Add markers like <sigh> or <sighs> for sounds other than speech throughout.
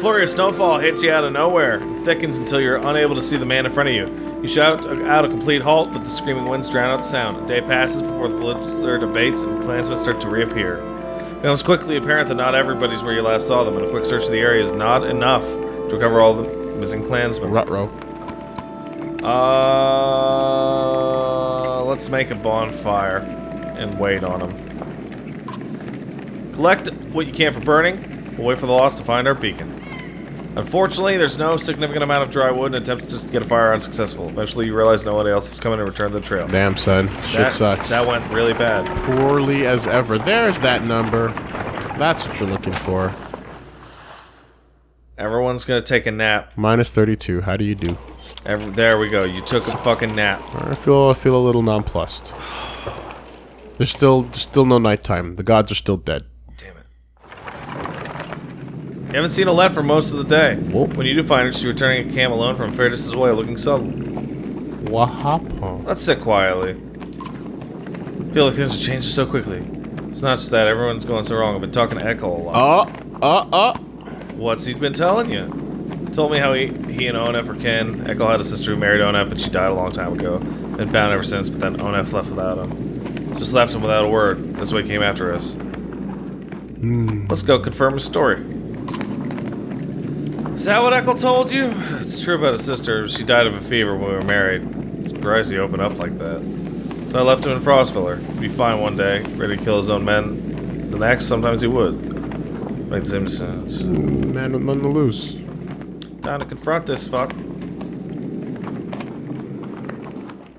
flurry of snowfall hits you out of nowhere, and thickens until you're unable to see the man in front of you. You shout out a complete halt, but the screaming winds drown out the sound. A day passes before the blizzard abates and clansmen start to reappear. It becomes quickly apparent that not everybody's where you last saw them, and a quick search of the area is not enough to recover all the missing clansmen. Rutro. Uh, let's make a bonfire and wait on them. Collect what you can for burning. We'll wait for the lost to find our beacon. Unfortunately, there's no significant amount of dry wood and attempts just to get a fire unsuccessful. Eventually, you realize no one else is coming to return the trail. Damn, son. Shit that, sucks. That went really bad. Poorly as ever. There's that number. That's what you're looking for. Everyone's gonna take a nap. Minus 32. How do you do? Every, there we go. You took a fucking nap. I feel I feel a little nonplussed. There's still there's still no nighttime. The gods are still dead. You haven't seen a Alette for most of the day. Whoa. When you do find her, she's returning a camp alone from Fairness's way, looking sullen. Wahapo. Let's sit quietly. I feel like things are changing so quickly. It's not just that everyone's going so wrong. I've been talking to Echo a lot. Uh, uh, uh. What's he been telling you? Told me how he, he and Onef were kin. Echo had a sister who married Onef, but she died a long time ago. Been bound ever since, but then Onef left without him. Just left him without a word. That's why he came after us. Let's go confirm his story. Is that what Echo told you? It's true about his sister. She died of a fever when we were married. Surprised he opened up like that. So I left him in Frostvellr. He'd be fine one day, ready to kill his own men. The next, sometimes he would. Make the same decisions. Man with nothing to lose. Time to confront this fuck.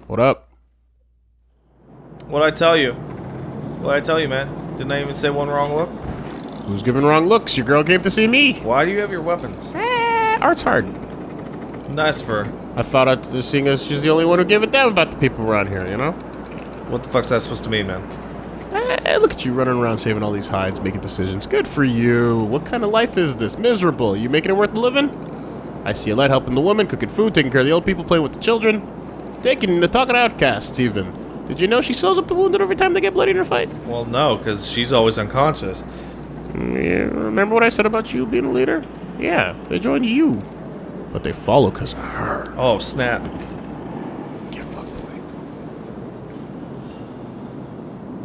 What up? What'd I tell you? What'd I tell you, man? Didn't I even say one wrong look? Who's giving wrong looks? Your girl came to see me. Why do you have your weapons? Eh, art's hard. Nice for her. I thought I'd just seeing as she's the only one who gave a damn about the people around here, you know? What the fuck's that supposed to mean, man? Eh, look at you running around saving all these hides, making decisions. Good for you. What kind of life is this? Miserable. You making it worth living? I see Alette helping the woman, cooking food, taking care of the old people, playing with the children. Taking the talking outcasts, even. Did you know she sews up the wounded every time they get bloody in a fight? Well, no, because she's always unconscious. Yeah, remember what I said about you being a leader? Yeah, they join you. But they follow because of her. Oh, snap. Get fucked, boy.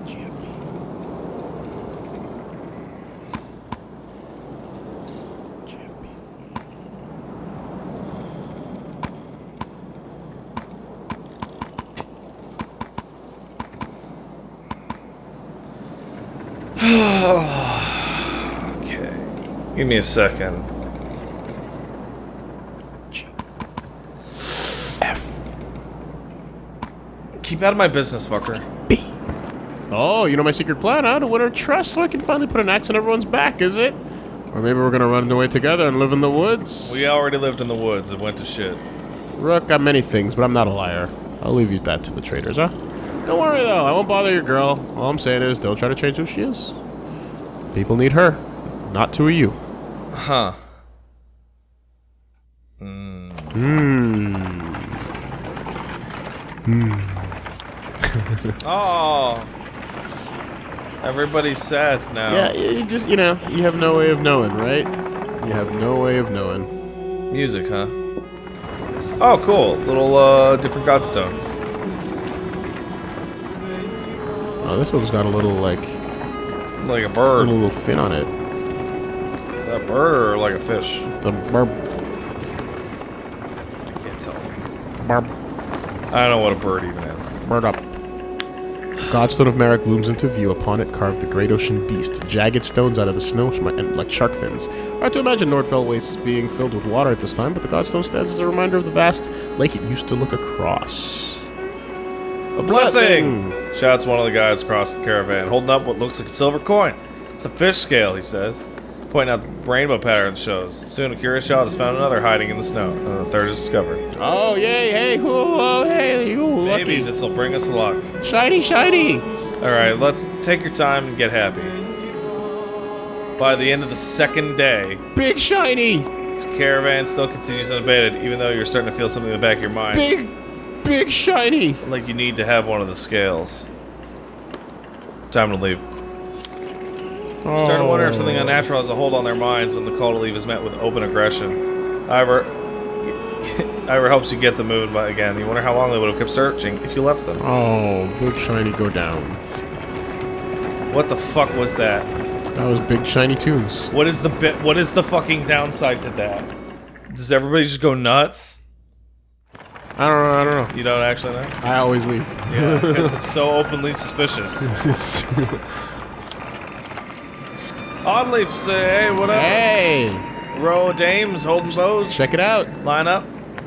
GFB. GFB. Okay. Give me a second. G. F. Keep out of my business, fucker. B. Oh, you know my secret plan, huh? To win her trust so I can finally put an axe in everyone's back, is it? Or maybe we're gonna run away together and live in the woods? We already lived in the woods. It went to shit. Rook I'm many things, but I'm not a liar. I'll leave you that to the traders, huh? Don't worry though, I won't bother your girl. All I'm saying is, don't try to change who she is. People need her, not two of you. Huh. Hmm. Oh. Everybody's sad now. Yeah, you just, you know, you have no way of knowing, right? You have no way of knowing. Music, huh? Oh, cool. Little, uh, different godstone. Oh, this one's got a little, like, Like a bird. a little fin on it. Is that a bird or like a fish? The burp, I can't tell. burp, I don't know what a bird even is. burp up. Godstone of Merrick looms into view. Upon it carved the great ocean beast. Jagged stones out of the snow sh- and like shark fins. Hard to imagine Nordfell wastes being filled with water at this time, but the Godstone stands as a reminder of the vast lake it used to look across. A Blessing! Shouts one of the guys across the caravan, holding up what looks like a silver coin. It's a fish scale, he says, pointing out the rainbow pattern shows. Soon a curious child has found another hiding in the snow, and the third is discovered. Oh, yay, hey, cool, oh, hey, you Maybe this will bring us luck. Shiny, shiny! Alright, let's take your time and get happy. By the end of the second day, Big shiny! this caravan still continues unabated, even though you're starting to feel something in the back of your mind. Big, big shiny! Like you need to have one of the scales. Time to leave. Start to wonder if Oh. something unnatural has a hold on their minds when the call to leave is met with open aggression. However, <laughs> Iver helps you get the mood but again. You wonder how long they would have kept searching if you left them. Oh, big shiny go down. What the fuck was that? That was big shiny tunes. What is the bit? What is the fucking downside to that? Does everybody just go nuts? I don't know. I don't know. You don't actually know? I always leave. Yeah, because it's so <laughs> openly suspicious. Oddleif say, hey, what up? hey, Row of dames holding bows. check it out. Line up.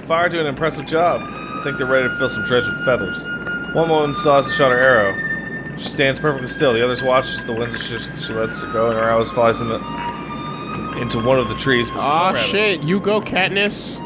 Fire do an impressive job. I think they're ready to fill some dredge with feathers. One woman saws and shot her arrow. She stands perfectly still. The others watch as the winds she, she lets her go, and her arrow flies into, into one of the trees. Aw, shit. You go, Katniss.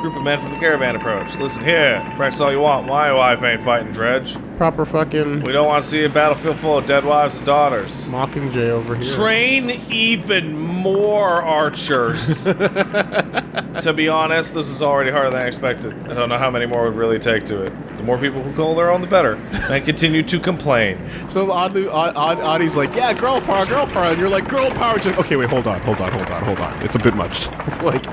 Group of men from the caravan approach. Listen here. Practice all you want. My wife ain't fighting dredge. Proper fucking We don't want to see a battlefield full of dead wives and daughters. Mockingjay over here. Train even more archers. <laughs> to be honest, this is already harder than I expected. I don't know how many more would really take to it. The more people who call their own, the better. And continue to complain. So oddly, Odd, Odd, Oddie's like, yeah, girl power, girl power, and you're like, girl power. She's like, okay, wait, hold on, hold on, hold on, hold on. It's a bit much. <laughs> like,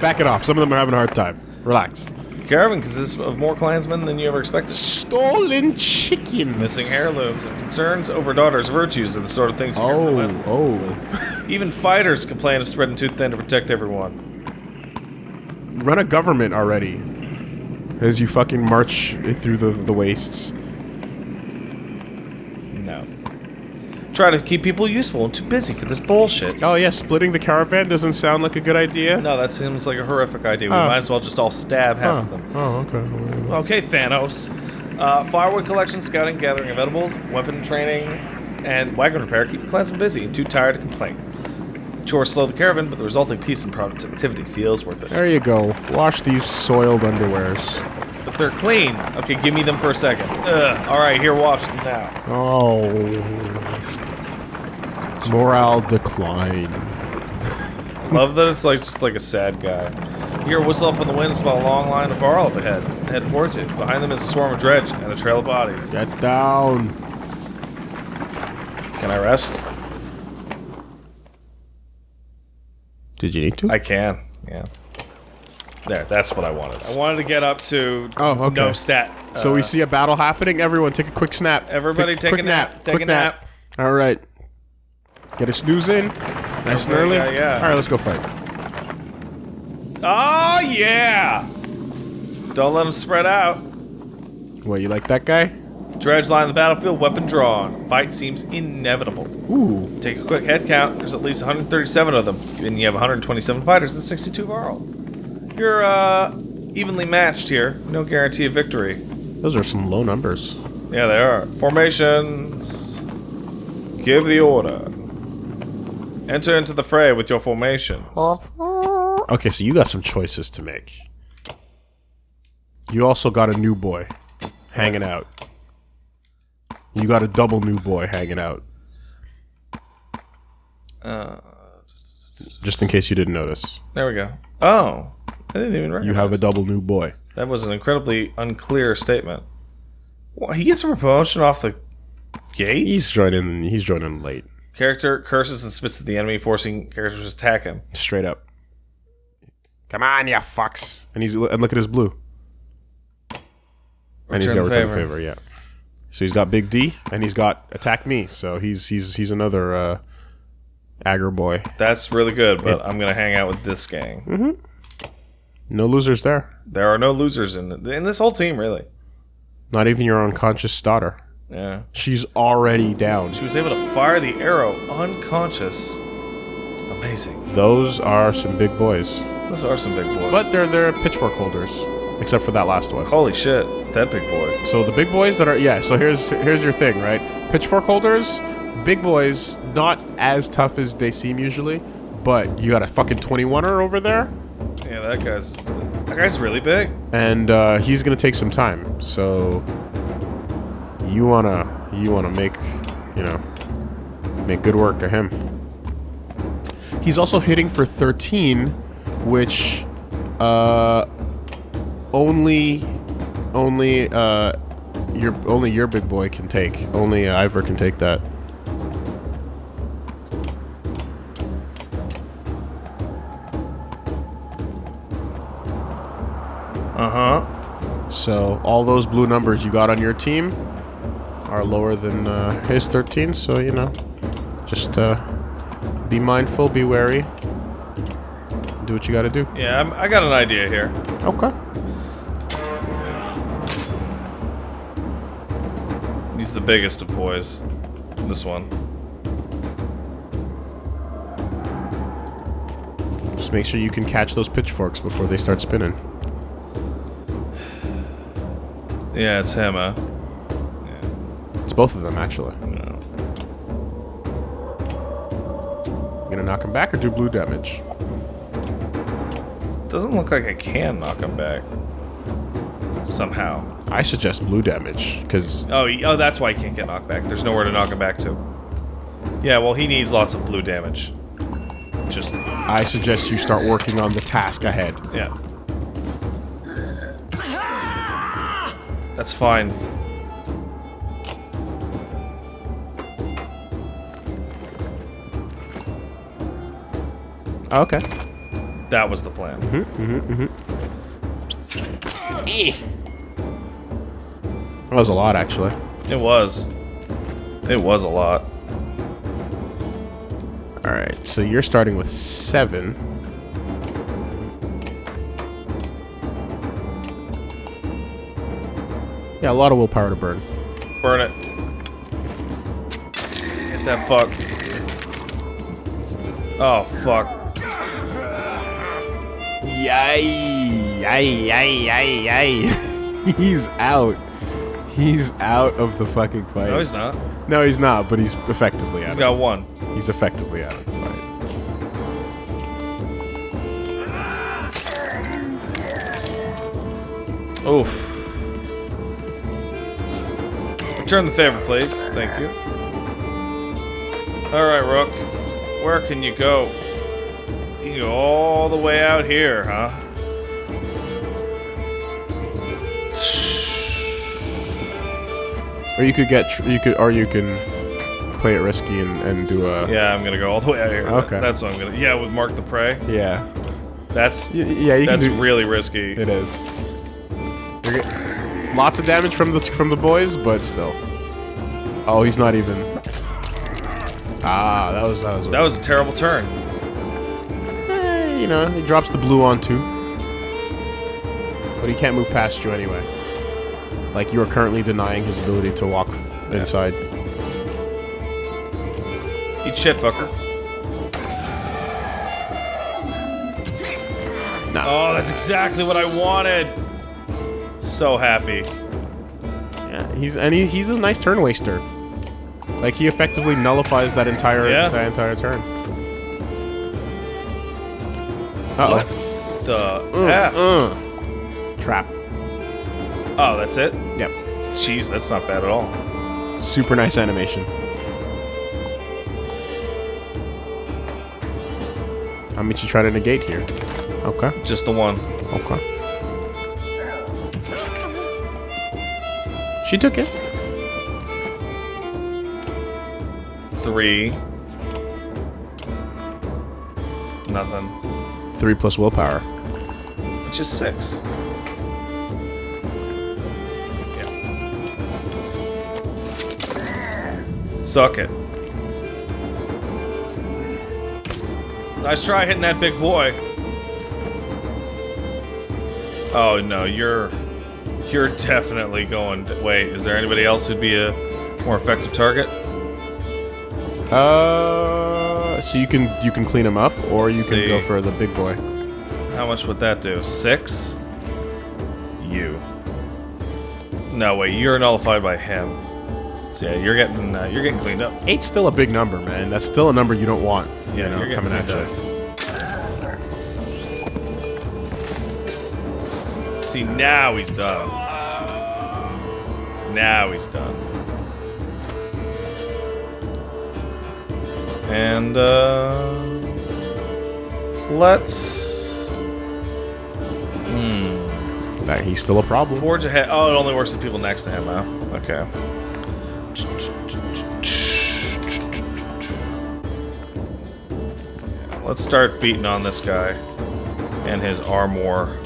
back it off. Some of them are having a hard time. Relax. Caravan consists of more clansmen than you ever expected. Stolen chickens. Missing heirlooms and concerns over daughters' virtues are the sort of things you hear Oh. oh. Even fighters complain of spreading too thin to protect everyone. Run a government already. As you fucking march through the the wastes. No. Try to keep people useful and too busy for this bullshit. Oh yeah, splitting the caravan doesn't sound like a good idea. No, that seems like a horrific idea. We Oh. might as well just all stab half of them. Oh, okay. Okay, Thanos. Uh, firewood collection, scouting, gathering of edibles, weapon training, and wagon repair keep the clansmen busy and too tired to complain. Chores slow the caravan, but the resulting peace and productivity feels worth it. There you go. Wash these soiled underwears. But they're clean. Okay, give me them for a second. Ugh. All right, here, watch them now. Oh. Morale decline. Love that it's like just like a sad guy. You hear a whistle up in the wind it's about a long line of Varl up ahead. Head towards it. Behind them is a swarm of dredge and a trail of bodies. Get down. Can I rest? Did you need to? I can. Yeah. There, that's what I wanted. I wanted to get up to Oh, okay. no stat. so Uh, we see a battle happening. Everyone, take a quick snap. Everybody take quick a nap. Take quick a nap. All right. Get a snooze in. Nice and early. Yeah, yeah. All right, let's go fight. Oh yeah! Don't let them spread out. What, you like that guy? Dredge line the battlefield, weapon drawn. Fight seems inevitable. Ooh. Take a quick head count. There's at least 137 of them, and you have 127 fighters and 62 Varl. You're uh evenly matched here. No guarantee of victory. Those are some low numbers. Yeah, they are. Formations. Give the order. Enter into the fray with your formations. Okay, so you got some choices to make. You also got a new boy hanging out. You got a double new boy hanging out. Uh, Just in case you didn't notice. there we go. Oh, I didn't even recognize. You have a double new boy. That was an incredibly unclear statement. Well, he gets a promotion off the gate? He's joining he's joining late. Character curses and spits at the enemy, forcing characters to attack him. Straight up. Come on, you fucks. And he's and look at his blue. And he's Return got the return the favor. favor, yeah. So he's got Big D and he's got Attack Me. So he's he's he's another uh aggro boy. That's really good, but I'm gonna hang out with this gang. No losers there. There are no losers in the, in this whole team, really. Not even your unconscious daughter. Yeah. She's already down. She was able to fire the arrow unconscious. Amazing. Those are some big boys. Those are some big boys. But they're they're pitchfork holders. Except for that last one. Holy shit, that big boy. So the big boys that are yeah, so here's here's your thing, right? Pitchfork holders, big boys, not as tough as they seem usually, but you got a fucking 21er over there, Yeah, that guy's that guy's really big. and uh, he's gonna take some time. So you wanna you wanna make you know make good work of him. He's also hitting for 13, which uh, only only uh, your only your big boy can take. Only uh, Iver can take that. Uh huh. So all those blue numbers you got on your team, are lower than uh, his 13, so, you know, just uh, be mindful, be wary. Do what you gotta do. Yeah, I'm, I got an idea here. Okay. He's the biggest of boys. This one. Just make sure you can catch those pitchforks before they start spinning. Yeah, it's him, huh? Both of them, actually. No. You gonna knock him back or do blue damage? Doesn't look like I can knock him back. Somehow. I suggest blue damage, because Oh, oh, that's why he can't get knocked back. There's nowhere to knock him back to. Yeah, well, he needs lots of blue damage. Just, I suggest you start working on the task ahead. yeah. That's fine. Oh, okay. That was the plan. Mm-hmm, mm-hmm, mm-hmm. That was a lot, actually. It was. It was a lot. Alright, so you're starting with seven. Yeah, a lot of willpower to burn. Burn it. Hit that fuck. Oh, fuck. Yay! Yay! Yay! Yay! Yay! <laughs> he's out. He's out of the fucking fight. No, he's not. No, he's not, but he's effectively out. He's got one. He's effectively out of the fight. Oof. Return the favor, please. Thank you. Alright, Rook. Where can you go? You can go all the way out here, huh? Or you could get, tr- you could, or you can play it risky and, and do a. Yeah, I'm gonna go all the way out here. Okay. That's what I'm gonna. Yeah, with Mark the Prey. Yeah. That's Y- yeah, you that's can do. really risky. It is. It's lots of damage from the from the boys, but still. Oh, he's not even. Ah, that was that was. That was a terrible turn. You know, he drops the blue on too. But he can't move past you anyway. Like you are currently denying his ability to walk inside. Eat shit, fucker. No. Oh, that's exactly what I wanted. So happy. Yeah, he's and he, he's a nice turn waster. Like he effectively nullifies that entire Yeah. that entire turn. Uh What oh. the F? Uh. Trap. Oh, that's it? Yep. Jeez, that's not bad at all. Super nice animation. How much you try to negate here? Okay. Just the one. Okay. She took it. Three. Nothing. Three plus willpower. Which is six. Yeah. Suck it. Nice try hitting that big boy. Oh no, you're you're definitely going. Wait, is there anybody else who'd be a more effective target? Uh, so you can you can clean him up, or you Let's can go for the big boy. How much would that do? Six? You. No, wait, you're nullified by him. So yeah, you're getting uh, you're getting cleaned up. Eight's still a big number, man. That's still a number you don't want. You Yeah, know, you're coming at you. See, now he's done. Now he's done. And uh let's hmm That he's still a problem. Forge ahead. Oh, it only works with people next to him, huh? Okay. Let's start beating on this guy and his armor.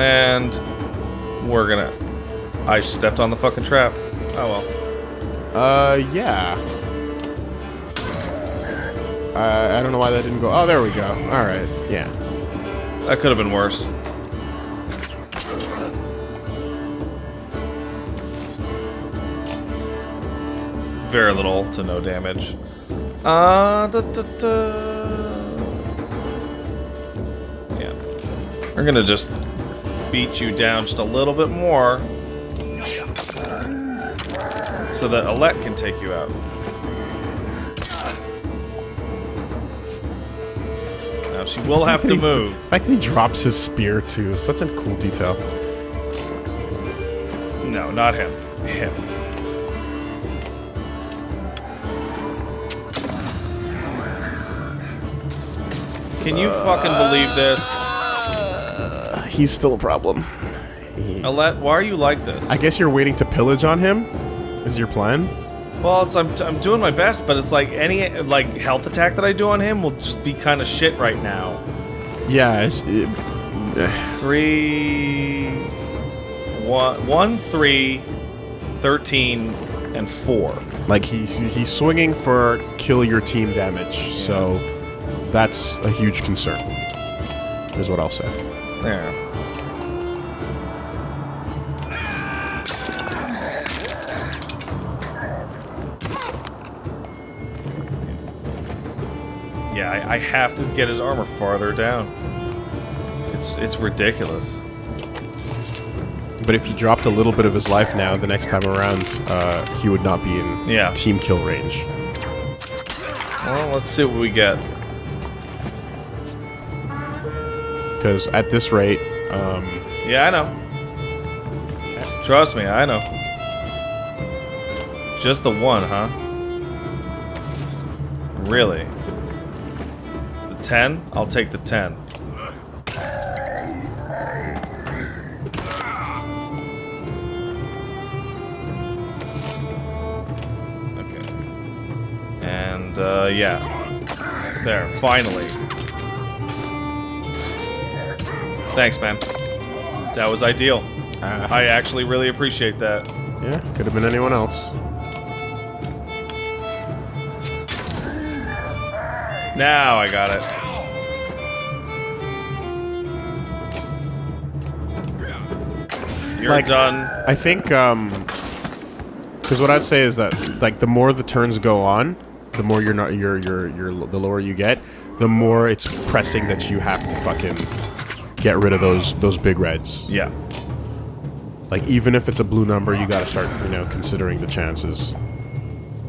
And we're gonna. I stepped on the fucking trap. Oh well. Uh, yeah. Uh, I don't know why that didn't go. Oh, there we go. All right. Yeah. That could have been worse. Very little to no damage. Uh, da, da, da. Yeah. We're gonna just beat you down just a little bit more. So that Alette can take you out. Now she will have to move. The fact that he drops his spear too is such a cool detail. No, not him. Him. Can you fucking believe this? He's still a problem. Alette, why are you like this? I guess you're waiting to pillage on him. Is your plan? Well, it's I'm, I'm doing my best, but it's like any like health attack that I do on him will just be kind of shit right now. Yeah. it's- it- Three, one, one, three, thirteen, and four. like he's he's swinging for kill your team damage. So that's a huge concern. Is what I'll say. There. I, I have to get his armor farther down. It's it's ridiculous. But if he dropped a little bit of his life now, the next time around, uh, he would not be in Yeah. team kill range. Well, let's see what we get. Because at this rate, um, Yeah, I know. Trust me, I know. Just the one, huh? Really? The 10? I'll take the 10. Okay. And, uh, yeah. There, finally. Thanks, man. That was ideal. uh, I actually really appreciate that. yeah, could have been anyone else. Now I got it. You're Like- done. I think, um, because what I'd say is that, like, the more the turns go on, the more you're not, you're, you're, you're, the lower you get, the more it's pressing that you have to fucking get rid of those, those big reds. Yeah. Like, even if it's a blue number, you gotta start, you know, considering the chances.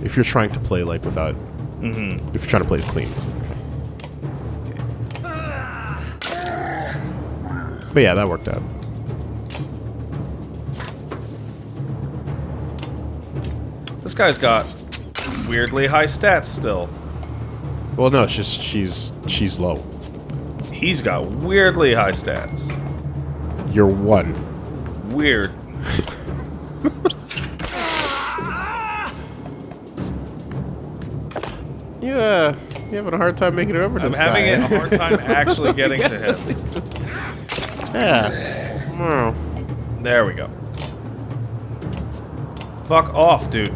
If you're trying to play, like, without, Mm-hmm. if you're trying to play it clean. But yeah, that worked out. Guy's got weirdly high stats still. Well, no, it's just she's she's low. He's got weirdly high stats. You're one. Weird. <laughs> Yeah, uh, you having a hard time making it over to I'm having guy. a hard time <laughs> actually getting to him. <laughs> yeah. There we go. Fuck off, dude.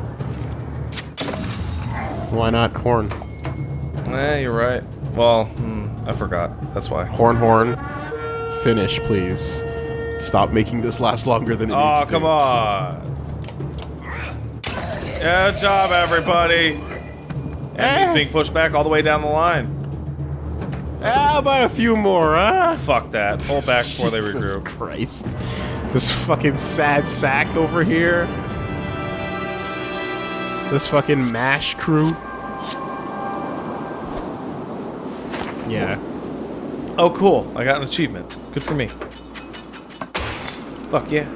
Why not horn? Eh, you're right. Well, hmm, I forgot. That's why. Horn, horn. Finish, please. Stop making this last longer than it Oh, needs to. come on. Good job, everybody. And he's Eh. being pushed back all the way down the line. How about a few more, huh? Fuck that. Pull back before they <laughs> Jesus regroup. Christ. This fucking sad sack over here. This fucking MASH crew. Yeah. Oh, cool. I got an achievement. Good for me. Fuck yeah.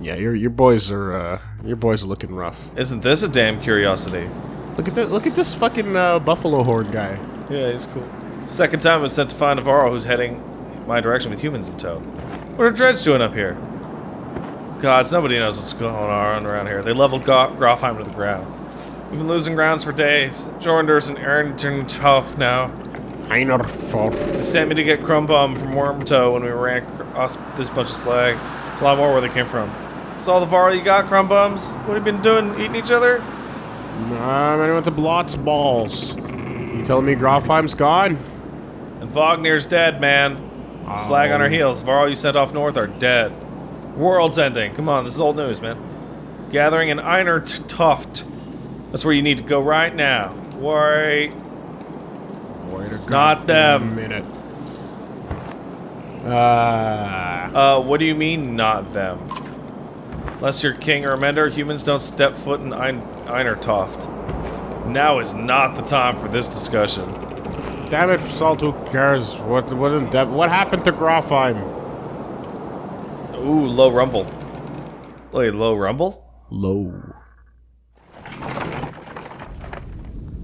Yeah, your your boys are uh your boys are looking rough. Isn't this a damn curiosity? Look at this look at this fucking uh, buffalo horn guy. Yeah, he's cool. Second time I was sent to find Navarro who's heading my direction with humans in tow. What are Dredge doing up here? Gods, nobody knows what's going on around here. They leveled Go- Grofheim to the ground. We've been losing grounds for days. Jornders and turned tough now. Einer for They sent me to get Crumbum from Wormtoe when we ran Awesome. This bunch of slag. There's a lot more where they came from. All the Varl you got, Crumbums? What have you been doing? Eating each other? Um, I'm gonna went to Blotz balls. You telling me Grofheim's gone? And Vognir's dead, man. Slag on our Oh. heels. Varl you sent off north are dead. World's ending. Come on, this is old news, man. Gathering in Einer Tuft. That's where you need to go right now. Wait. Wait a Not them. minute. Uh, Uh, what do you mean, not them? Unless you're king or amender, humans don't step foot in Ein Einartoft. Now is not the time for this discussion. damn it, Salt, who cares? What, what, in what happened to Grofheim? Ooh, low rumble. Wait, low rumble? Low.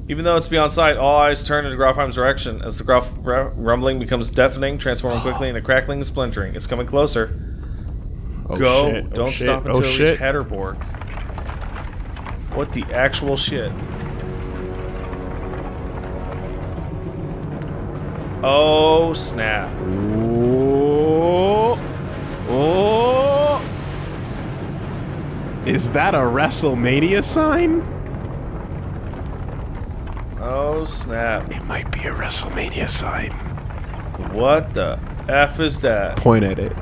Even though it's beyond sight, all eyes turn into Grofheim's direction as the Grof rumbling becomes deafening, transforming quickly into crackling and splintering. It's coming closer. Oh, Go! shit. Oh, Don't shit. stop Oh, until you shit. reach Hadrborg. What the actual shit? Oh snap! Oh. Oh. Is that a WrestleMania sign? Oh snap! It might be a WrestleMania sign. What the f is that? Point at it.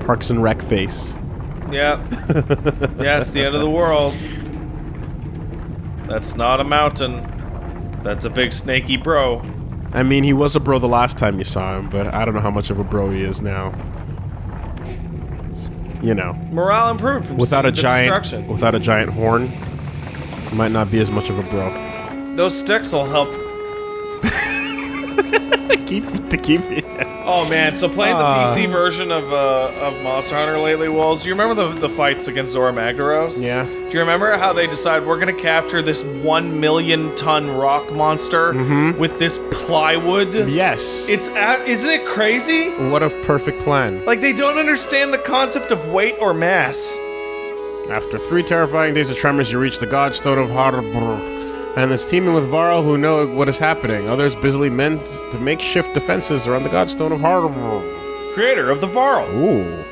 Parks and Rec face. Yeah. <laughs> yeah, it's the end of the world. That's not a mountain. That's a big snaky bro. I mean, he was a bro the last time you saw him, but I don't know how much of a bro he is now. You know, Morale improved from without a the giant, destruction. without a giant horn, might not be as much of a bro. Those sticks will help. <laughs> keep to keep it. Oh man, so playing the Ah. PC version of uh, of Monster Hunter lately, Wolves. Do you remember the the fights against Zorah Magdaros? Yeah. Do you remember how they decide we're gonna capture this one million ton rock monster Mm-hmm. with this plywood? Yes. It's at, isn't it crazy? what a perfect plan. Like they don't understand the concept of weight or mass. After three terrifying days of tremors, you reach the Godstone of Harbor. And it's teeming with Varl who know what is happening. Others busily meant to makeshift defenses around the Godstone of Harbor. Creator of the Varl. Ooh.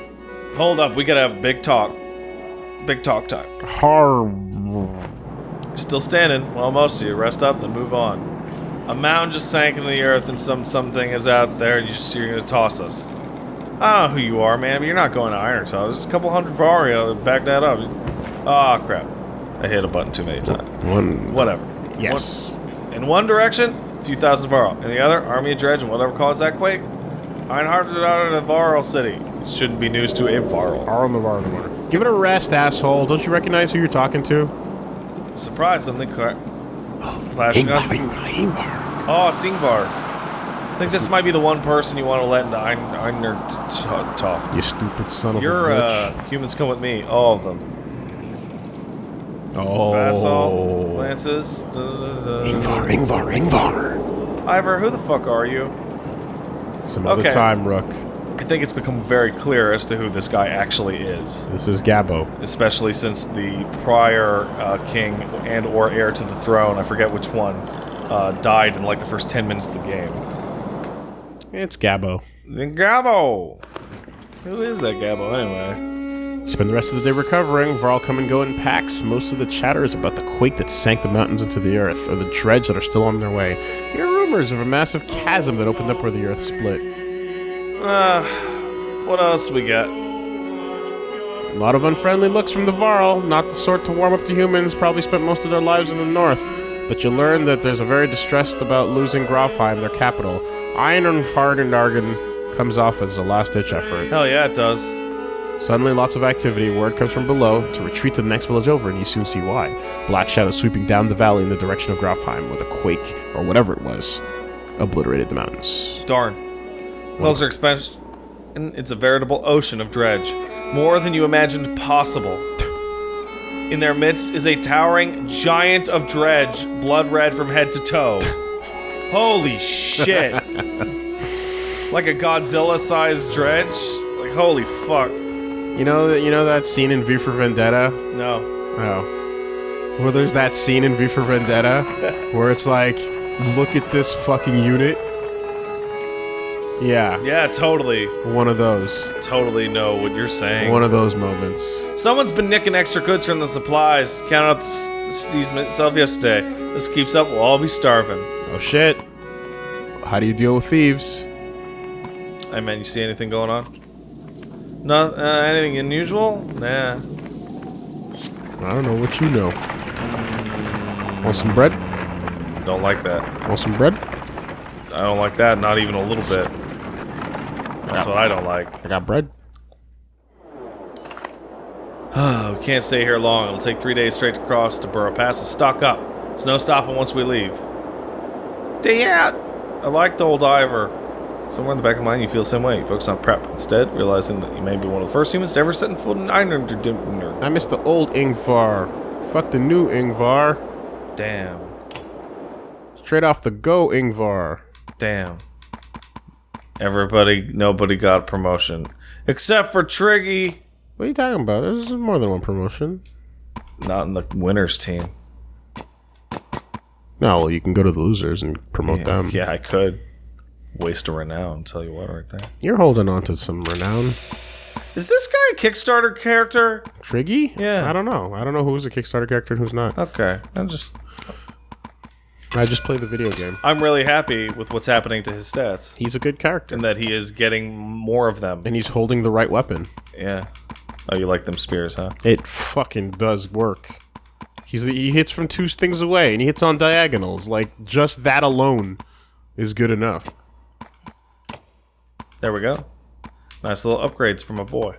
Hold up, we gotta have a big talk. Big talk time. Harbor. Still standing. Well, most of you. Rest up, then move on. A mountain just sank into the earth, and some something is out there, and you just you're gonna toss us. I don't know who you are, man, but you're not going to Iron Tower. There's a couple hundred Vario to back that up. Ah, crap. I hit a button too many times. One. Whatever. Yes. One- in one direction, a few thousand Varl. In the other, Army of Dredge and whatever caused that quake. Is out of Varl city. Shouldn't be news to a Varl. Arl the Varl. Give it a rest, asshole. Don't you recognize who you're talking to? Surprise, something cra- <gasps> flashing on. Oh, it's Ingvar. I think this might be the one person you want to let into Ein- Einer T- T- Toft. You stupid son of Your a uh, bitch. humans come with me, all of them. Oh. Vassal, Lances. da- da- da- Ingvar, Ingvar, Ingvar. Iver, who the fuck are you? Some other Okay. time, Rook. I think it's become very clear as to who this guy actually is, This is Gabbo. especially since the prior uh, king and or heir to the throne, I forget which one, uh, died in like the first 10 minutes of the game. It's Gabbo. Gabo! Who is that Gabo anyway? Spend the rest of the day recovering. Varl come and go in packs. Most of the chatter is about the quake that sank the mountains into the earth, or the dredge that are still on their way. Hear rumors of a massive chasm that opened up where the earth split. Uh, what else we got? A lot of unfriendly looks from the Varl, not the sort to warm up to humans, probably spent most of their lives in the north. But you learn that there's a very distressed about losing Grofheim, their capital. Ironfardenargen comes off as a last-ditch effort. Hell yeah, it does. Suddenly, lots of activity. Word comes from below to retreat to the next village over, and you soon see why. Black shadows sweeping down the valley in the direction of Grofheim, with a quake, or whatever it was, obliterated the mountains. Darn. Closer expansion. It's a veritable ocean of dredge. More than you imagined possible. In their midst is a towering giant of dredge, blood red from head to toe. <laughs> Holy shit. <laughs> like a Godzilla sized dredge? Like, holy fuck. You know that you know that scene in V for Vendetta? No. Oh. Well, there's that scene in V for Vendetta <laughs> where it's like, look at this fucking unit. Yeah, Yeah, totally, one of those. totally know what you're saying. One of those moments. Someone's been nicking extra goods from the supplies. Counted up these myself yesterday. This keeps up, we'll all be starving. Oh shit. How do you deal with thieves? Hey man, you see anything going on? No, uh, anything unusual? Nah. I don't know what you know. Want some bread? Don't like that. Want some bread? I don't like that, not even a little bit. That's what I don't like. I got bread. Oh, <sighs> we can't stay here long. It'll take three days straight to cross to Burrow Pass to stock up. There's no stopping once we leave. Damn! I like the old diver. Somewhere in the back of the mind, you feel the same way. You focus on prep. Instead, realizing that you may be one of the first humans to ever set foot in Ireland. I miss the old Ingvar. Fuck the new Ingvar. Damn. Straight off the go, Ingvar. Damn. Everybody, nobody got a promotion. Except for Triggy. What are you talking about? There's more than one promotion. Not in the winners team. No, well, you can go to the losers and promote Yeah, them. yeah, I could. Waste a renown, tell you what, right there. You're holding on to some renown. Is this guy a Kickstarter character? Triggy? Yeah. I don't know. I don't know who's a Kickstarter character and who's not. Okay, I'm just. I just play the video game. I'm really happy with what's happening to his stats, He's a good character. and that he is getting more of them. And he's holding the right weapon. Yeah. Oh, you like them spears, huh? It fucking does work. He's he hits from two things away and he hits on diagonals. Like just that alone is good enough. There we go. Nice little upgrades from a boy.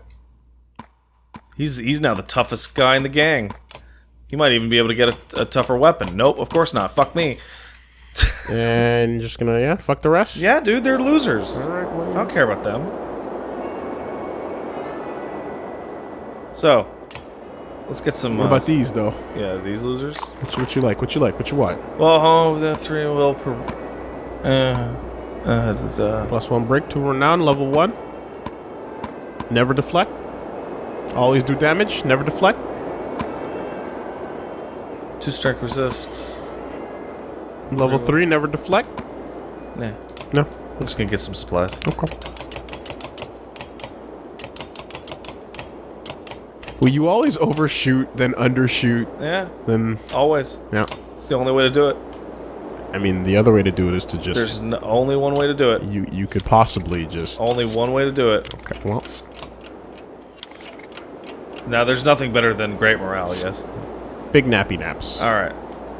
He's he's now the toughest guy in the gang. He might even be able to get a, a tougher weapon. Nope, of course not. Fuck me. <laughs> And just gonna yeah, fuck the rest. Yeah, dude, they're losers. I don't care about them. So, let's get some. What uh, about these though? Yeah, these losers. What you, what you like? What you like? What you want? Well, home the three will per. Uh, uh, it's, uh, Plus one break to renown, level one. Never deflect. Always do damage, never deflect. two strength resist. Level three, never deflect. Nah, No. I'm just gonna get some supplies. Okay. Well, you always overshoot, then undershoot, Yeah, then always. yeah. It's the only way to do it. I mean, the other way to do it is to just There's n only one way to do it. you you could possibly just Only one way to do it. okay. Well, Now, there's nothing better than great morale, yes? big nappy naps. All right.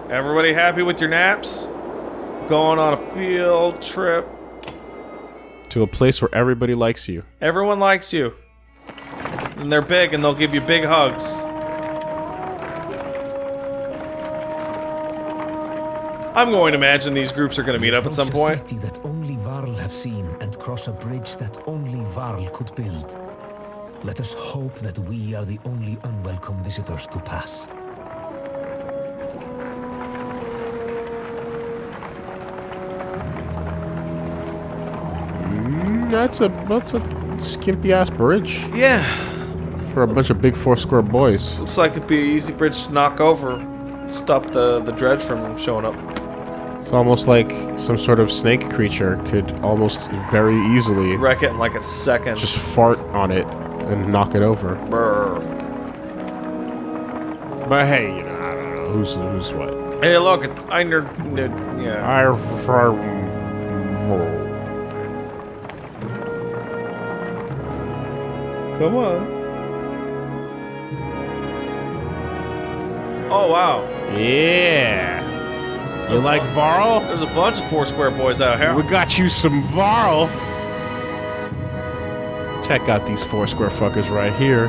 Everybody happy with your naps? Going on a field trip. to a place where everybody likes you. Everyone likes you. And they're big and they'll give you big hugs. I'm going to imagine these groups are going to meet up at some Approach a point. city that only Varl have seen and cross a bridge that only Varl could build. Let us hope that we are the only unwelcome visitors to pass. Mm, That's a that's a skimpy ass bridge Yeah. for a bunch of big four square boys. Looks like it'd be an easy bridge to knock over. Stop the, the dredge from showing up. It's almost like some sort of snake creature could almost very easily Wreck it in like a second. just fart on it and knock it over. Brr. But hey, you know, I don't know who's who's what. Hey, look, it's Einer. Yeah. I prefer. Come on. Oh, wow. Yeah. You like Varl? There's a bunch of four square boys out here. We got you some Varl. Check out these four square fuckers right here.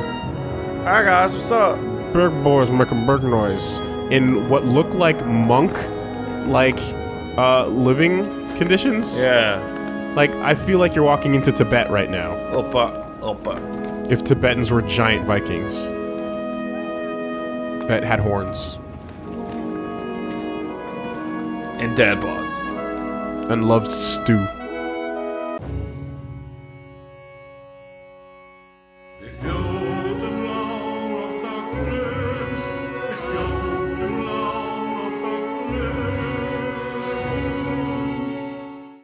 Hi, guys. What's up? Berg boys making berg noise in what look like monk, like, uh, living conditions. Yeah. Like I feel like you're walking into Tibet right now. Opa. Opa. If Tibetans were giant Vikings that had horns And dad bods. and loved stew.